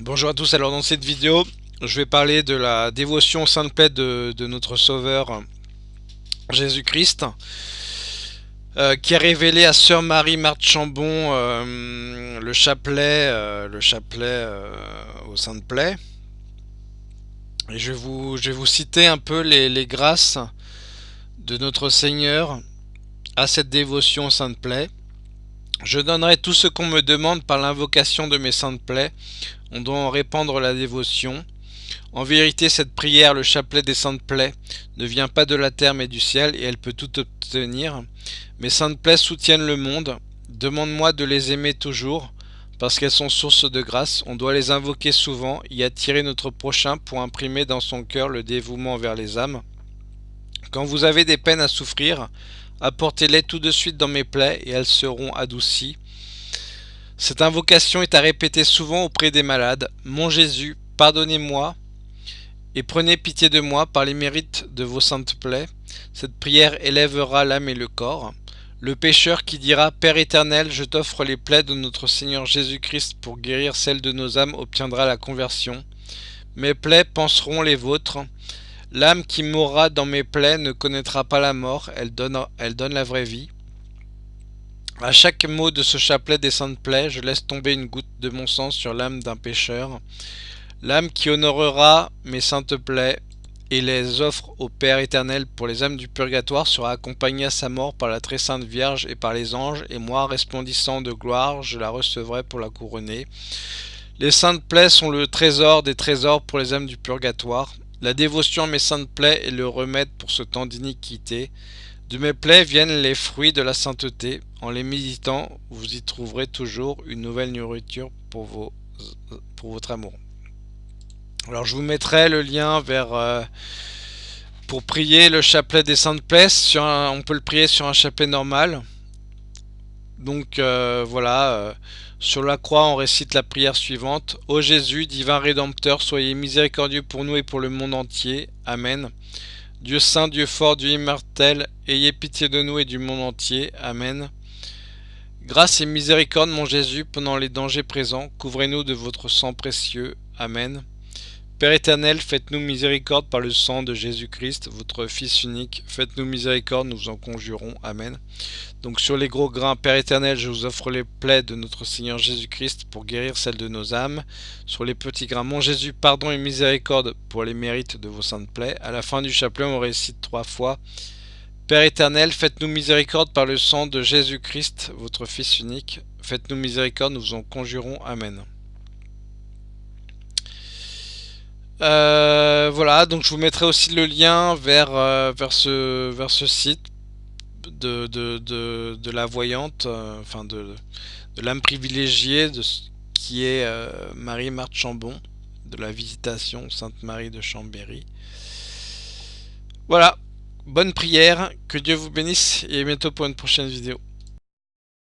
Bonjour à tous, alors dans cette vidéo, je vais parler de la dévotion sainte plaie de, notre Sauveur Jésus-Christ, euh, qui a révélé à Sœur Marie Marthe Chambon euh, le chapelet, euh, le chapelet aux saintes plaies. Et je vais, vous, je citer un peu les, les grâces de notre Seigneur à cette dévotion sainte plaie. Je donnerai tout ce qu'on me demande par l'invocation de mes saintes plaies. On doit en répandre la dévotion. En vérité, cette prière, le chapelet des saintes plaies, ne vient pas de la terre mais du ciel, et elle peut tout obtenir. Mes saintes plaies soutiennent le monde. Demande-moi de les aimer toujours, parce qu'elles sont source de grâce. On doit les invoquer souvent, y attirer notre prochain pour imprimer dans son cœur le dévouement vers les âmes. Quand vous avez des peines à souffrir, Apportez-les tout de suite dans mes plaies et elles seront adoucies. Cette invocation est à répéter souvent auprès des malades. Mon Jésus, pardonnez-moi et prenez pitié de moi par les mérites de vos saintes plaies. Cette prière élèvera l'âme et le corps. Le pécheur qui dira Père éternel, je t'offre les plaies de notre Seigneur Jésus-Christ pour guérir celles de nos âmes obtiendra la conversion. Mes plaies penseront les vôtres. L'âme qui mourra dans mes plaies ne connaîtra pas la mort, elle donne, la vraie vie. À chaque mot de ce chapelet des saintes plaies, je laisse tomber une goutte de mon sang sur l'âme d'un pécheur. L'âme qui honorera mes saintes plaies et les offre au Père éternel pour les âmes du purgatoire sera accompagnée à sa mort par la très sainte Vierge et par les anges, et moi, resplendissant de gloire, je la recevrai pour la couronner. Les saintes plaies sont le trésor des trésors pour les âmes du purgatoire. La dévotion à mes saintes plaies est le remède pour ce temps d'iniquité. De mes plaies viennent les fruits de la sainteté. En les méditant, vous y trouverez toujours une nouvelle nourriture pour, votre amour. Alors je vous mettrai le lien. Euh, pour prier le chapelet des saintes plaies. On peut le prier sur un chapelet normal. Donc euh, voilà... Euh, sur la croix, on récite la prière suivante. Ô Jésus, divin Rédempteur, soyez miséricordieux pour nous et pour le monde entier. Amen. Dieu saint, Dieu fort, Dieu immortel, ayez pitié de nous et du monde entier. Amen. Grâce et miséricorde, mon Jésus, pendant les dangers présents, couvrez-nous de votre sang précieux. Amen. Père éternel, faites-nous miséricorde par le sang de Jésus-Christ, votre Fils unique. Faites-nous miséricorde, nous en conjurons. Amen. Donc sur les gros grains, Père éternel, je vous offre les plaies de notre Seigneur Jésus-Christ pour guérir celles de nos âmes. Sur les petits grains, mon Jésus, pardon et miséricorde pour les mérites de vos saintes plaies. À la fin du chapelet, on récite trois fois. Père éternel, faites-nous miséricorde par le sang de Jésus-Christ, votre Fils unique. Faites-nous miséricorde, nous en conjurons. Amen. Euh, voilà, donc je vous mettrai aussi le lien vers, euh, vers, ce, vers ce site de, de, la voyante, euh, enfin de, de l'âme privilégiée de, qui est Marie-Marthe Chambon, de la visitation Sainte-Marie de Chambéry. Voilà, bonne prière, que Dieu vous bénisse et à bientôt pour une prochaine vidéo.